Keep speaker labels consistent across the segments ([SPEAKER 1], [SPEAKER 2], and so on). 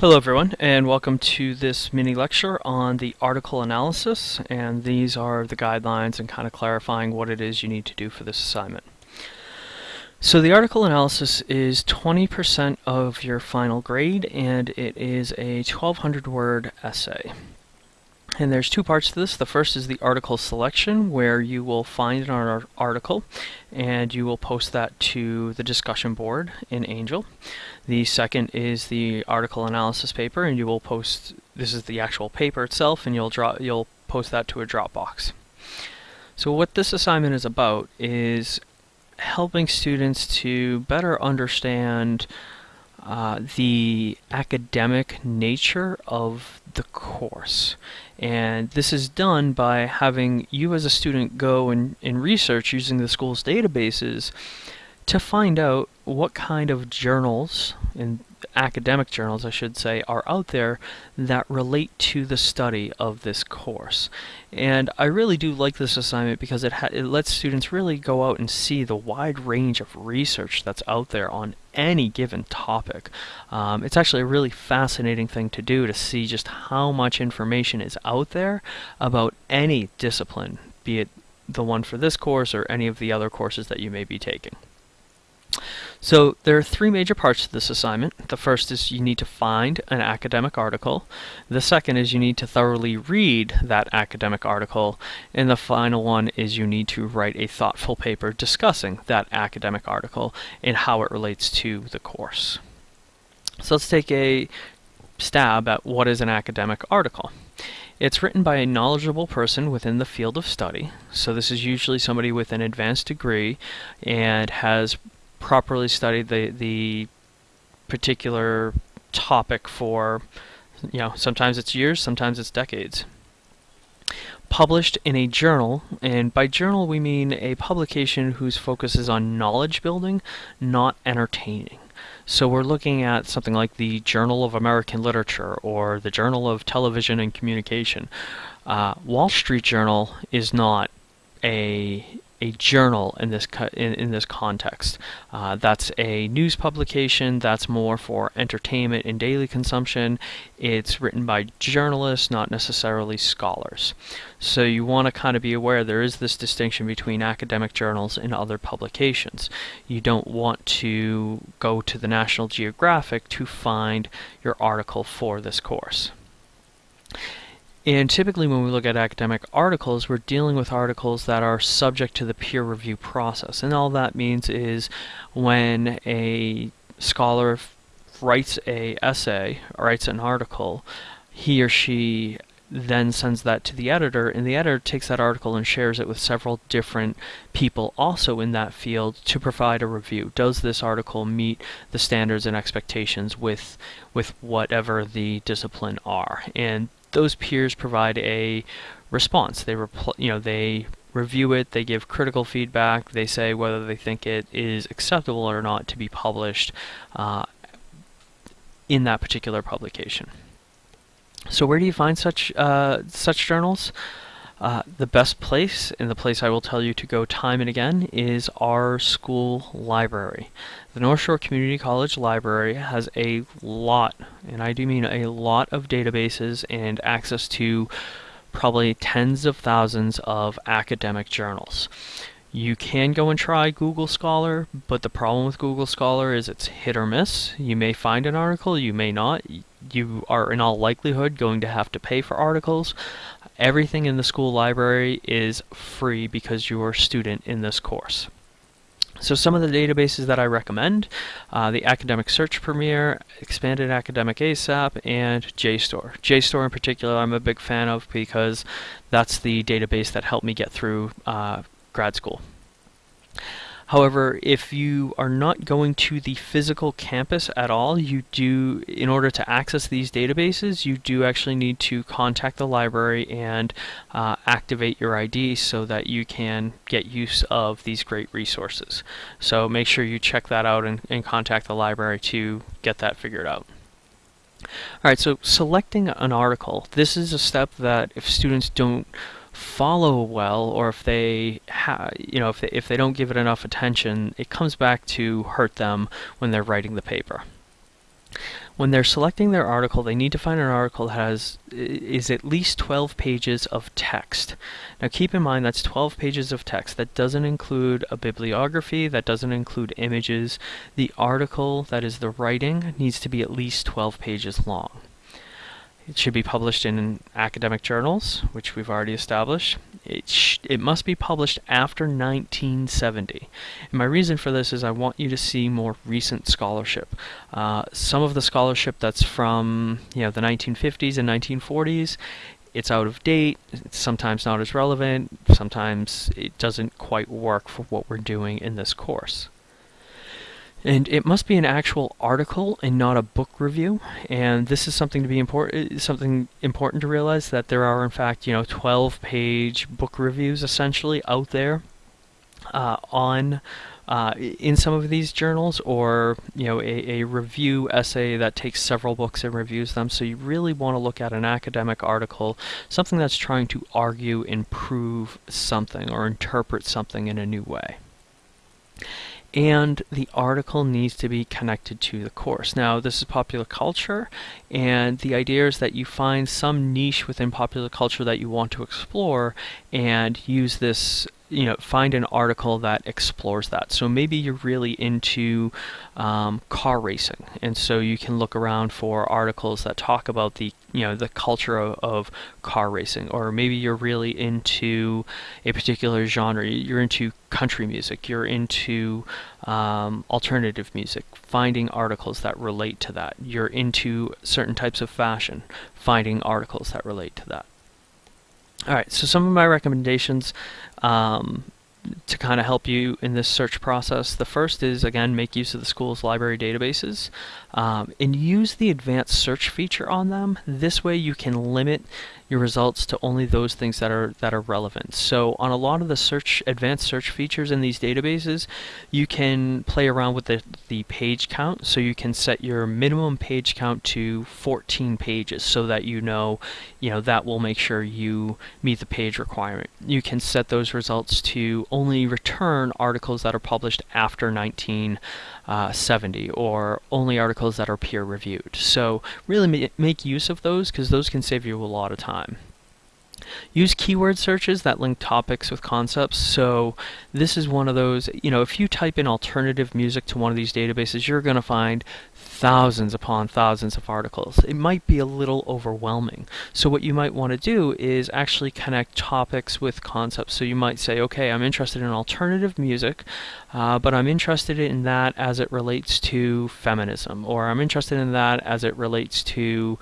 [SPEAKER 1] Hello everyone and welcome to this mini lecture on the article analysis and these are the guidelines and kind of clarifying what it is you need to do for this assignment. So the article analysis is 20% of your final grade and it is a 1200 word essay. And there's two parts to this. The first is the article selection, where you will find an article and you will post that to the discussion board in Angel. The second is the article analysis paper, and you will post, this is the actual paper itself, and you'll, draw, you'll post that to a Dropbox. So what this assignment is about is helping students to better understand uh, the academic nature of the course. And this is done by having you as a student go and, and research using the school's databases to find out what kind of journals and academic journals, I should say, are out there that relate to the study of this course. And I really do like this assignment because it, it lets students really go out and see the wide range of research that's out there on any given topic. Um, it's actually a really fascinating thing to do to see just how much information is out there about any discipline, be it the one for this course or any of the other courses that you may be taking. So there are three major parts to this assignment. The first is you need to find an academic article. The second is you need to thoroughly read that academic article. And the final one is you need to write a thoughtful paper discussing that academic article and how it relates to the course. So let's take a stab at what is an academic article. It's written by a knowledgeable person within the field of study. So this is usually somebody with an advanced degree and has properly studied the the particular topic for you know sometimes it's years sometimes it's decades published in a journal and by journal we mean a publication whose focus is on knowledge building not entertaining so we're looking at something like the Journal of American Literature or the Journal of Television and Communication. Uh, Wall Street Journal is not a a journal in this in, in this context. Uh, that's a news publication. That's more for entertainment and daily consumption. It's written by journalists, not necessarily scholars. So you want to kind of be aware there is this distinction between academic journals and other publications. You don't want to go to the National Geographic to find your article for this course. And typically when we look at academic articles, we're dealing with articles that are subject to the peer review process. And all that means is when a scholar writes a essay, writes an article, he or she then sends that to the editor, and the editor takes that article and shares it with several different people also in that field to provide a review. Does this article meet the standards and expectations with with whatever the discipline are? And those peers provide a response. They you know they review it, they give critical feedback, they say whether they think it is acceptable or not to be published uh, in that particular publication. So where do you find such uh, such journals? Uh, the best place, and the place I will tell you to go time and again, is our school library. The North Shore Community College Library has a lot, and I do mean a lot of databases and access to probably tens of thousands of academic journals. You can go and try Google Scholar, but the problem with Google Scholar is it's hit or miss. You may find an article, you may not. You are in all likelihood going to have to pay for articles. Everything in the school library is free because you're a student in this course. So some of the databases that I recommend, uh, the Academic Search Premier, Expanded Academic ASAP, and JSTOR. JSTOR in particular I'm a big fan of because that's the database that helped me get through uh, grad school. However, if you are not going to the physical campus at all, you do, in order to access these databases, you do actually need to contact the library and uh, activate your ID so that you can get use of these great resources. So make sure you check that out and, and contact the library to get that figured out. Alright, so selecting an article. This is a step that if students don't follow well or if they you know if they, if they don't give it enough attention it comes back to hurt them when they're writing the paper when they're selecting their article, they need to find an article that has is at least 12 pages of text. Now keep in mind that's 12 pages of text. That doesn't include a bibliography, that doesn't include images. The article, that is the writing, needs to be at least 12 pages long. It should be published in academic journals, which we've already established. It, it must be published after 1970. And my reason for this is I want you to see more recent scholarship. Uh, some of the scholarship that's from you know the 1950s and 1940s it's out of date, it's sometimes not as relevant, sometimes it doesn't quite work for what we're doing in this course. And it must be an actual article and not a book review. And this is something to be important, something important to realize that there are in fact, you know, 12-page book reviews essentially out there uh, on uh, in some of these journals, or you know, a, a review essay that takes several books and reviews them. So you really want to look at an academic article, something that's trying to argue and prove something or interpret something in a new way and the article needs to be connected to the course. Now, this is popular culture, and the idea is that you find some niche within popular culture that you want to explore and use this you know find an article that explores that. So maybe you're really into um, car racing. And so you can look around for articles that talk about the you know the culture of, of car racing. Or maybe you're really into a particular genre. You're into country music. You're into um, alternative music. Finding articles that relate to that. You're into certain types of fashion. Finding articles that relate to that all right, so some of my recommendations um, to kind of help you in this search process. The first is, again, make use of the school's library databases um, and use the advanced search feature on them. This way you can limit your results to only those things that are that are relevant. So on a lot of the search advanced search features in these databases, you can play around with the, the page count. So you can set your minimum page count to 14 pages so that you know, you know, that will make sure you meet the page requirement. You can set those results to only return articles that are published after 1970 uh, or only articles that are peer reviewed. So really ma make use of those because those can save you a lot of time. Use keyword searches that link topics with concepts. So this is one of those, you know, if you type in alternative music to one of these databases, you're going to find thousands upon thousands of articles. It might be a little overwhelming. So what you might want to do is actually connect topics with concepts. So you might say, okay, I'm interested in alternative music, uh, but I'm interested in that as it relates to feminism, or I'm interested in that as it relates to,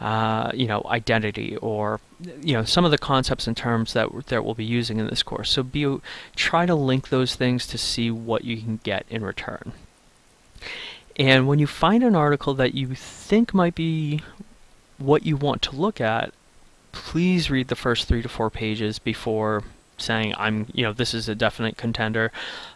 [SPEAKER 1] uh, you know, identity, or you know, some of the concepts and terms that that we'll be using in this course. So be try to link those things to see what you can get in return. And when you find an article that you think might be what you want to look at, please read the first three to four pages before saying I'm, you know, this is a definite contender.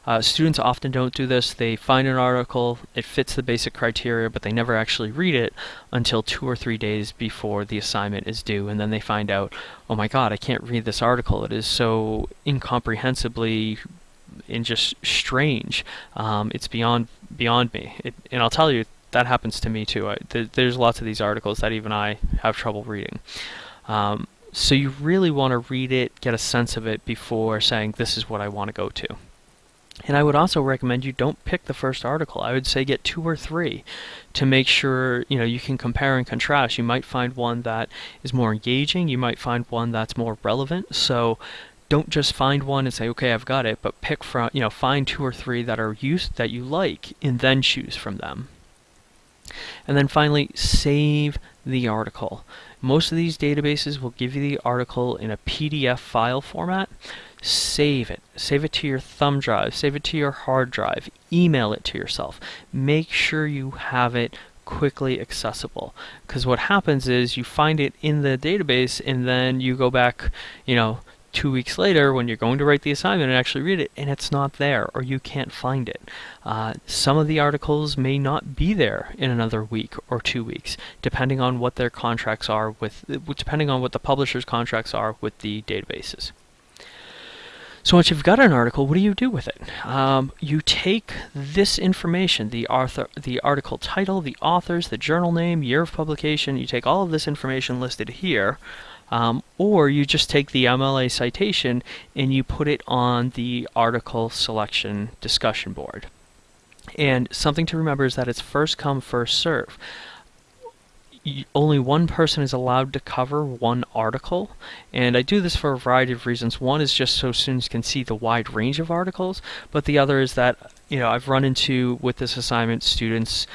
[SPEAKER 1] Uh, students often don't do this. They find an article, it fits the basic criteria, but they never actually read it until two or three days before the assignment is due, and then they find out, oh my god, I can't read this article. It is so incomprehensibly and just strange. Um, it's beyond beyond me. It, and I'll tell you, that happens to me too. I, th there's lots of these articles that even I have trouble reading. Um, so you really want to read it, get a sense of it before saying this is what I want to go to. And I would also recommend you don't pick the first article. I would say get two or three to make sure you know you can compare and contrast. You might find one that is more engaging. You might find one that's more relevant. So don't just find one and say, okay, I've got it, but pick from, you know, find two or three that are used that you like and then choose from them. And then finally, save the article. Most of these databases will give you the article in a PDF file format. Save it. Save it to your thumb drive. Save it to your hard drive. Email it to yourself. Make sure you have it quickly accessible because what happens is you find it in the database and then you go back you know two weeks later when you're going to write the assignment and actually read it and it's not there or you can't find it. Uh, some of the articles may not be there in another week or two weeks depending on what their contracts are with, depending on what the publisher's contracts are with the databases. So once you've got an article, what do you do with it? Um, you take this information, the, author, the article title, the authors, the journal name, year of publication, you take all of this information listed here, um, or you just take the MLA citation and you put it on the article selection discussion board. And something to remember is that it's first come, first serve only one person is allowed to cover one article, and I do this for a variety of reasons. One is just so students can see the wide range of articles, but the other is that you know I've run into with this assignment students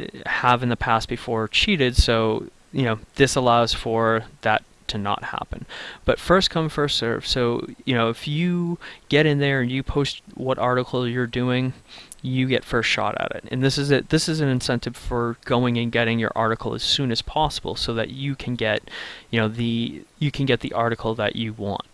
[SPEAKER 1] uh, have in the past before cheated, so you know this allows for that to not happen. But first come, first serve. So, you know, if you get in there and you post what article you're doing, you get first shot at it. And this is it. This is an incentive for going and getting your article as soon as possible, so that you can get, you know, the you can get the article that you want.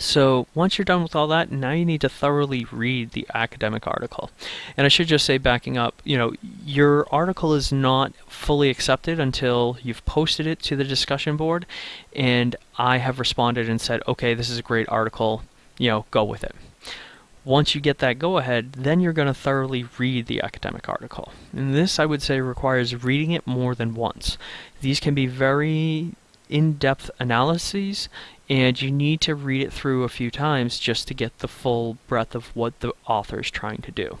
[SPEAKER 1] So once you're done with all that, now you need to thoroughly read the academic article. And I should just say, backing up, you know, your article is not fully accepted until you've posted it to the discussion board, and I have responded and said, okay, this is a great article, you know, go with it. Once you get that go ahead, then you're going to thoroughly read the academic article. And this, I would say, requires reading it more than once. These can be very in-depth analyses and you need to read it through a few times just to get the full breadth of what the author is trying to do.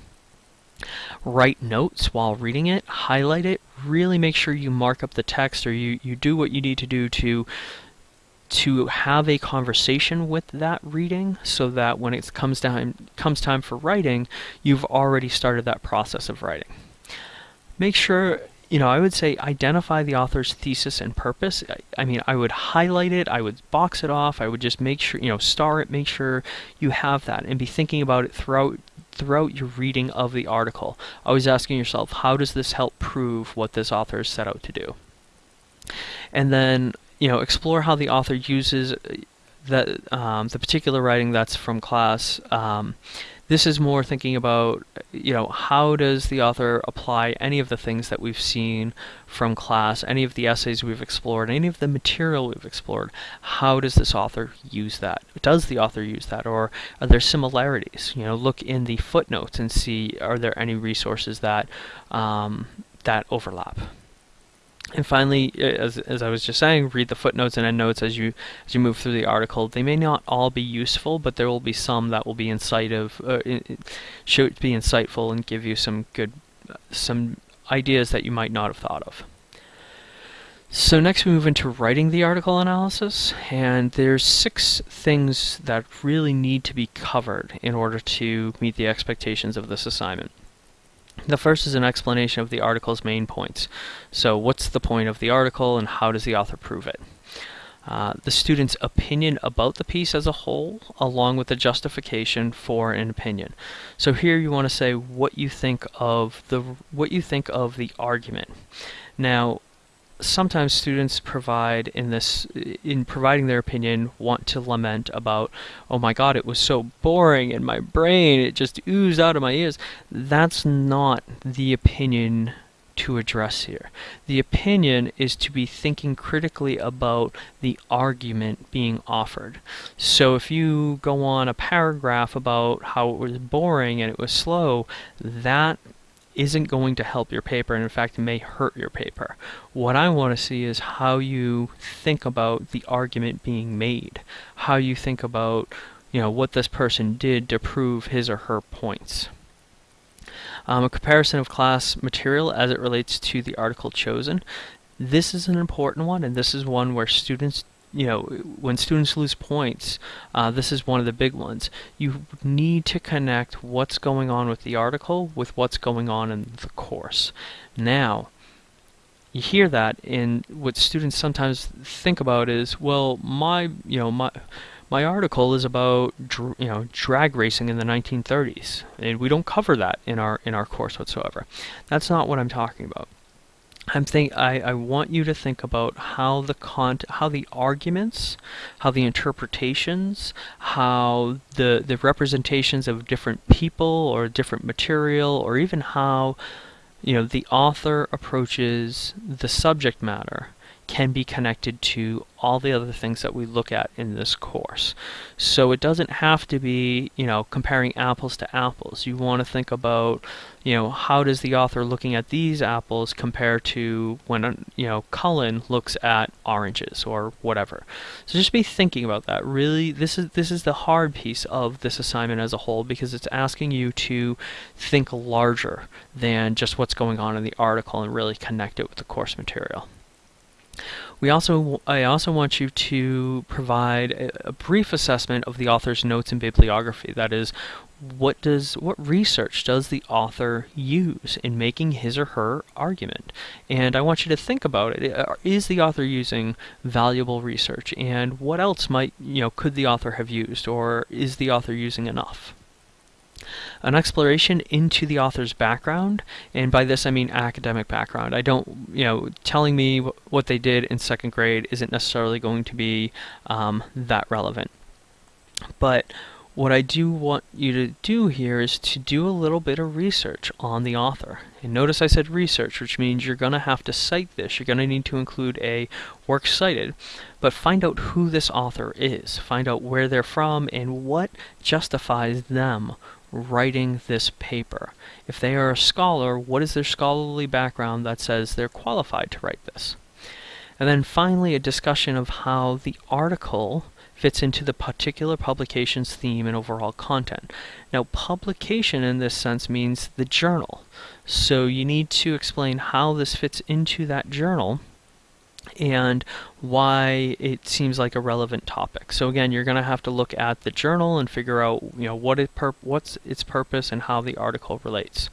[SPEAKER 1] Write notes while reading it, highlight it, really make sure you mark up the text or you, you do what you need to do to to have a conversation with that reading so that when it comes time comes time for writing, you've already started that process of writing. Make sure you know, I would say identify the author's thesis and purpose. I, I, mean, I would highlight it, I would box it off, I would just make sure, you know, star it, make sure you have that, and be thinking about it throughout throughout your reading of the article. Always asking yourself, how does this help prove what this author has set out to do? And then you know, explore how the author uses that um, the particular writing that's from class. Um, this is more thinking about, you know, how does the author apply any of the things that we've seen from class, any of the essays we've explored, any of the material we've explored. How does this author use that? Does the author use that, or are there similarities? You know, look in the footnotes and see are there any resources that um, that overlap. And finally, as, as I was just saying, read the footnotes and endnotes as you as you move through the article. They may not all be useful, but there will be some that will be insightful, uh, should be insightful and give you some good some ideas that you might not have thought of. So next we move into writing the article analysis, and there's six things that really need to be covered in order to meet the expectations of this assignment. The first is an explanation of the article's main points. So what's the point of the article and how does the author prove it? Uh, the student's opinion about the piece as a whole, along with the justification for an opinion. So here you want to say what you think of the what you think of the argument. Now, sometimes students provide in this in providing their opinion want to lament about oh my god it was so boring in my brain it just oozed out of my ears. That's not the opinion to address here. The opinion is to be thinking critically about the argument being offered. So if you go on a paragraph about how it was boring and it was slow that isn't going to help your paper and in fact may hurt your paper. What I want to see is how you think about the argument being made, how you think about you know what this person did to prove his or her points. Um, a comparison of class material as it relates to the article chosen. This is an important one and this is one where students you know, when students lose points, uh, this is one of the big ones. You need to connect what's going on with the article with what's going on in the course. Now, you hear that, and what students sometimes think about is, well, my, you know, my my article is about you know drag racing in the 1930s, and we don't cover that in our in our course whatsoever. That's not what I'm talking about. I'm think I, I want you to think about how the con how the arguments, how the interpretations, how the the representations of different people or different material, or even how you know the author approaches the subject matter can be connected to all the other things that we look at in this course. So it doesn't have to be, you know, comparing apples to apples. You want to think about, you know, how does the author looking at these apples compare to when, you know, Cullen looks at oranges or whatever. So just be thinking about that. Really, this is this is the hard piece of this assignment as a whole because it's asking you to think larger than just what's going on in the article and really connect it with the course material. We also, I also want you to provide a, a, brief assessment of the author's notes and bibliography. That is, what does what research does the author use in making his or her argument? And I want you to think about it. Uh, the author using valuable research? And what else might you know could the author have used, or is the author using enough? An exploration into the author's background, and by this I mean academic background. I don't, you know, telling me what they did in second grade isn't necessarily going to be um, that relevant. But what I do want you to do here is to do a little bit of research on the author. And notice I said research, which means you're going to have to cite this. You're going to need to include a work cited, but find out who this author is. Find out where they're from and what justifies them writing this paper. If they are a scholar, what is their scholarly background that says they're qualified to write this? And then finally, a discussion of how the article fits into the particular publication's theme and overall content. Now, publication in this sense means the journal. So you need to explain how this fits into that journal and why it seems like a relevant topic. So again, you're going to have to look at the journal and figure out, you know, what it what's its purpose and how the article relates.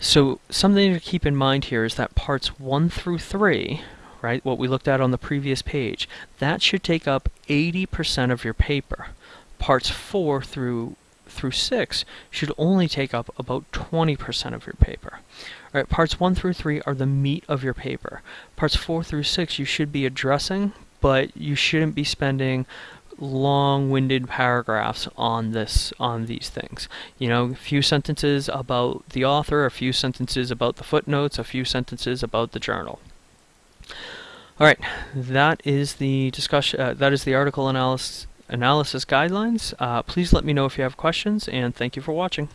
[SPEAKER 1] So something to keep in mind here is that parts 1 through 3, right, what we looked at on the previous page, that should take up 80% of your paper. Parts 4 through through 6 should only take up about 20% of your paper. All right, parts 1 through 3 are the meat of your paper. Parts 4 through 6 you should be addressing, but you shouldn't be spending long-winded paragraphs on this on these things. You know, a few sentences about the author, a few sentences about the footnotes, a few sentences about the journal. All right, that is the discussion. Uh, that is the article analysis analysis guidelines. Uh, please let me know if you have questions, and thank you for watching.